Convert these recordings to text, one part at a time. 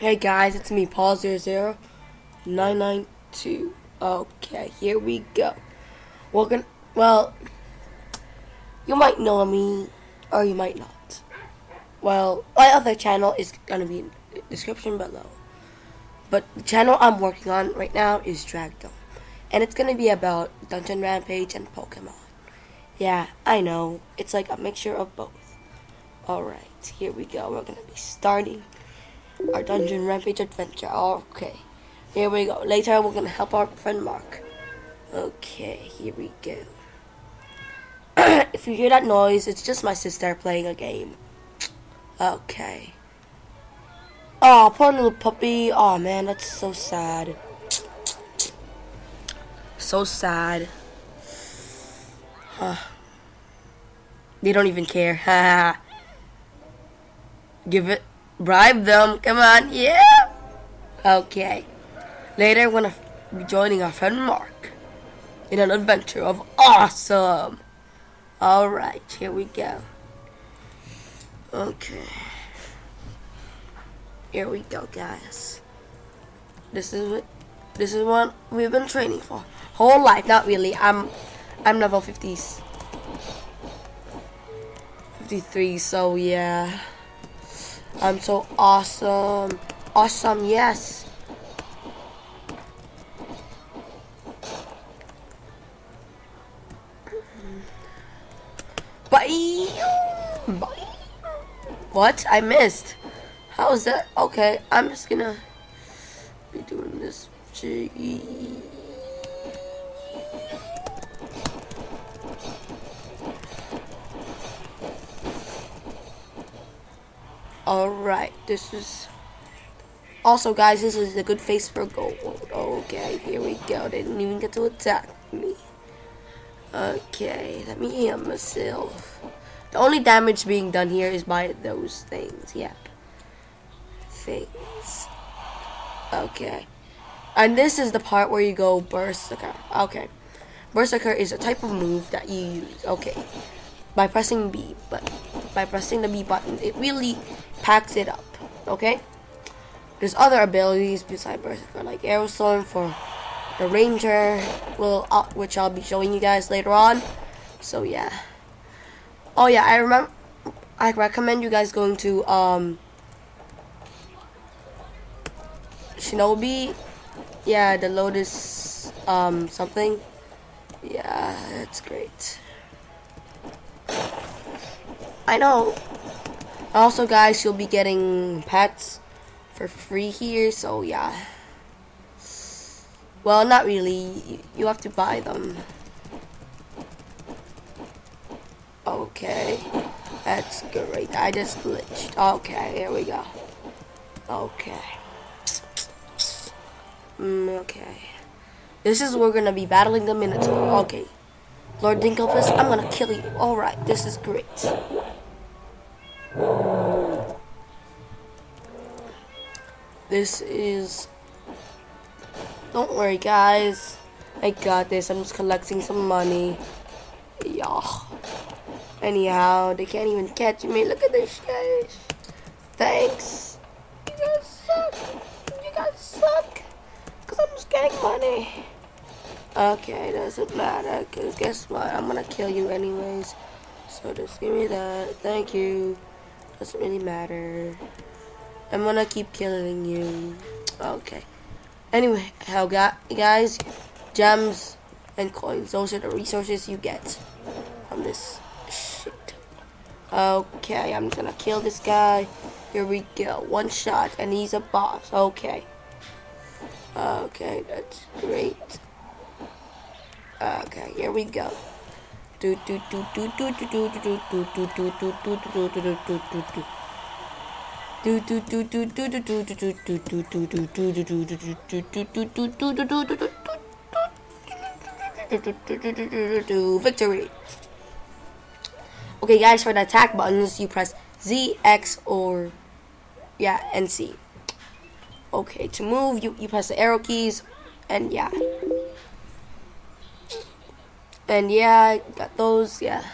Hey guys, it's me, Paul zero zero nine nine two. Okay, here we go. Welcome. Well, you might know me, or you might not. Well, my other channel is gonna be in the description below. But the channel I'm working on right now is Dragdom, and it's gonna be about Dungeon Rampage and Pokemon. Yeah, I know. It's like a mixture of both. Alright, here we go. We're gonna be starting our Dungeon Rampage adventure. Okay, here we go. Later, we're gonna help our friend Mark. Okay, here we go. if you hear that noise, it's just my sister playing a game. Okay. Oh, poor little puppy. Oh man, that's so sad. So sad. Huh. They don't even care. Give it. Bribe them. Come on. Yeah. Okay. Later, we're gonna be joining our friend Mark in an adventure of awesome. Alright, here we go. Okay. Here we go, guys. This is what this is what we've been training for. Whole life, not really. I'm I'm level 50s. 53, so yeah. I'm so awesome. Awesome, yes. Bye. Bye. What? I missed. How is that? Okay, I'm just gonna be doing this. Alright, this is... Also, guys, this is a good face for gold. Okay, here we go. They didn't even get to attack me. Okay, let me heal myself. The only damage being done here is by those things. Yep. Things. Okay. And this is the part where you go Berserker. Okay. Berserker is a type of move that you use. Okay. By pressing B. But by pressing the B button, it really packs it up. Okay? There's other abilities besides Berserker, like Aerostorm for the Ranger, will uh, which I'll be showing you guys later on. So yeah. Oh yeah, I remember. I recommend you guys going to um Shinobi. Yeah, the Lotus um something. Yeah, that's great. I know. Also, guys, you'll be getting pets for free here. So yeah. Well, not really. You have to buy them. Okay. That's great. I just glitched. Okay, here we go. Okay. Mm, okay. This is we're gonna be battling the Minotaur. Okay. Lord Dinkelpus, I'm gonna kill you. Alright, this is great. This is don't worry, guys. I got this. I'm just collecting some money. Yeah. Anyhow, they can't even catch me. Look at this, guys. Thanks. You guys suck. You guys suck. Because I'm just getting money. Okay, doesn't matter. Because guess what? I'm going to kill you anyways. So just give me that. Thank you. Doesn't really matter. I'm to keep killing you. Okay. Anyway, how got guys, gems and coins. Those are the resources you get from this shit. Okay, I'm gonna kill this guy. Here we go. One shot, and he's a boss. Okay. Okay, that's great. Okay, here we go. Do do do do do do do do do do do do do do do do do do do victory. Okay, guys, for the attack buttons, you press Z, X, or yeah, and C. Okay, to move, you you press the arrow keys, and yeah, and yeah, got those. Yeah.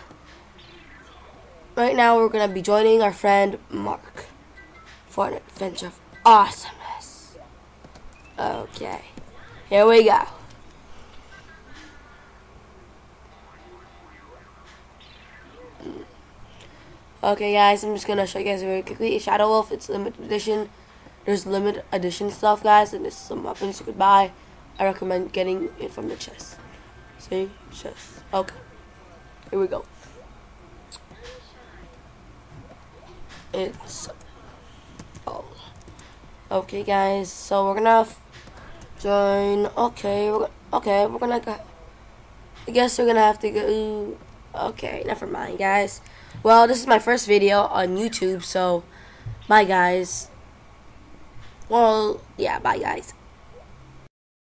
Right now, we're gonna be joining our friend Mark for an adventure of awesomeness. Okay. Here we go. Okay guys, I'm just gonna show you guys very quickly. Shadow Wolf, it's limited edition. There's limited edition stuff guys, and there's some weapons you could buy. I recommend getting it from the chest. See? Chest. Okay. Here we go. It's. Okay guys, so we're gonna join okay, we're okay, we're gonna go I guess we're gonna have to go okay, never mind guys. Well, this is my first video on YouTube, so bye guys. Well, yeah, bye guys.